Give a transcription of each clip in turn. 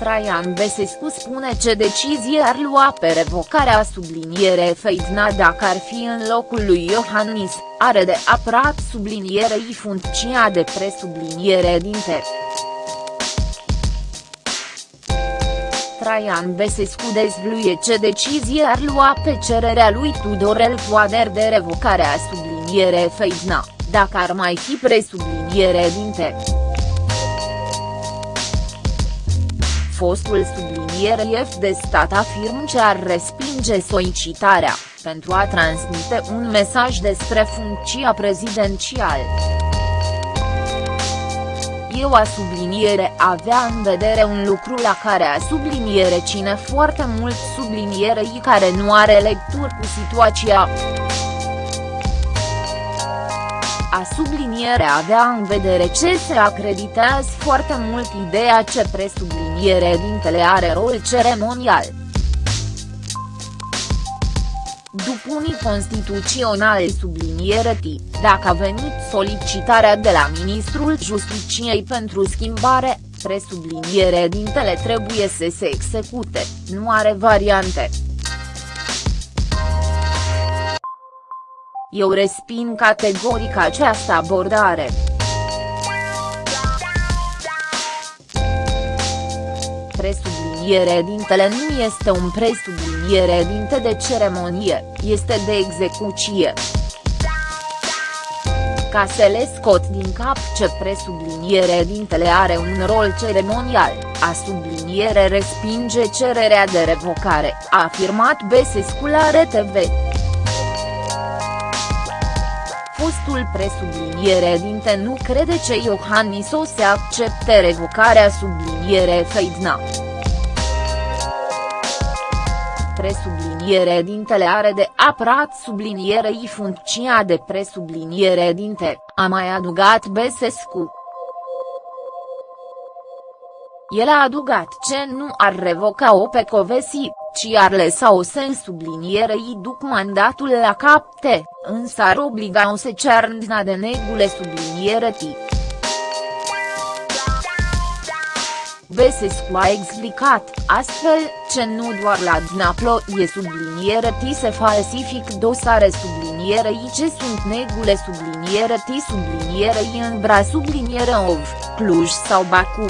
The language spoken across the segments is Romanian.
Traian Besescu spune ce decizie ar lua pe revocarea subliniere Feidna dacă ar fi în locul lui Iohannis, are de apărat sublinierei funcția de presubliniere dinte. Traian Besescu dezvluie ce decizie ar lua pe cererea lui Tudorel Toader de revocarea subliniere Feidna, dacă ar mai fi presubliniere dinte. Fostul subliniere F de stat afirm ce ar respinge solicitarea, pentru a transmite un mesaj despre funcția prezidențială. Eu a subliniere avea în vedere un lucru la care a subliniere cine foarte mult sublinierei care nu are lecturi cu situația a subliniere avea în vedere ce se acreditează foarte mult ideea ce presubliniere dintele are rol ceremonial. După unii constituțional subliniere T, dacă a venit solicitarea de la Ministrul Justiciei pentru schimbare, presubliniere dintele trebuie să se execute, nu are variante. Eu resping categoric această abordare. Presubliniere dintele nu este un presubliniere dinte de ceremonie, este de execuție. Ca să le scot din cap ce presubliniere dintele are un rol ceremonial, a subliniere respinge cererea de revocare, a afirmat Besescu la RTV fostul presubliniere dinte nu crede ce Iohannis o să accepte revocarea subliniere Feidna. Presubliniere dintele are de apărat sublinierei funcția de presubliniere dinte, a mai adugat Besescu. El a adugat ce nu ar revoca-o pe Covesi, ci ar lăsa-o să sublinierei duc mandatul la capte, însă ar obliga-o să cearndna de negule subliniere ti. Besescu a explicat, astfel, ce nu doar la Dnaplo e subliniere ti se falsific dosare sublinierei ce sunt negule subliniere ti sublinierei în bra subliniere ov, Cluj sau Baku.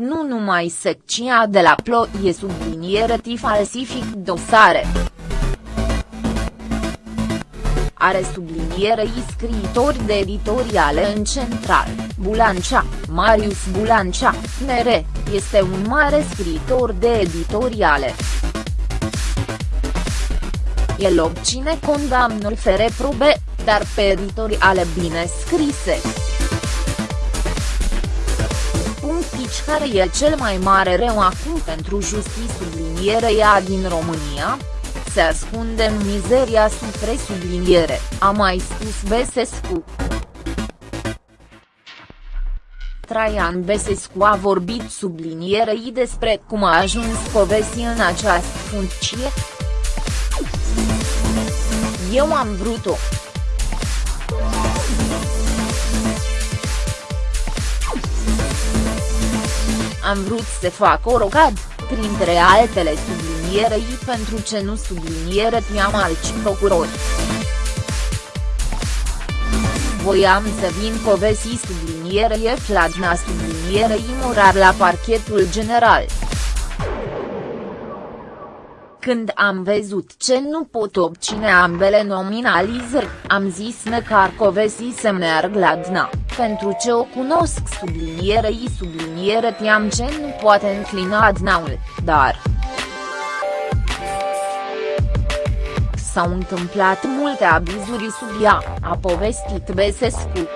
Nu numai secția de la plo e subliniere ti falsific dosare. Are sublinierei scriitori de editoriale în central, Bulancea, Marius Bulancea, mere, este un mare scriitor de editoriale. El obține condamnul fere probe, dar pe editoriale bine scrise punct care e cel mai mare rău acum pentru justiție sublinierea din România? Se ascunde în mizeria sub presubliniere, a mai spus Besescu. Traian Besescu a vorbit sublinierei despre cum a ajuns Covesi în această funcție. Eu am vrut-o. Am vrut să fac o rogad, printre altele sublinierei pentru ce nu subliniere tiam alți procurori. Voiam să vin povesti sublinierei Fladna sublinierei morar la parchetul general. Când am văzut ce nu pot obține ambele nominalizări, am zis măcar Covesi să merg la DNA, pentru ce o cunosc sublinierei subliniere tiam ce nu poate înclina DNA-ul, dar. S-au întâmplat multe abuzuri sub ea, a povestit Besescu.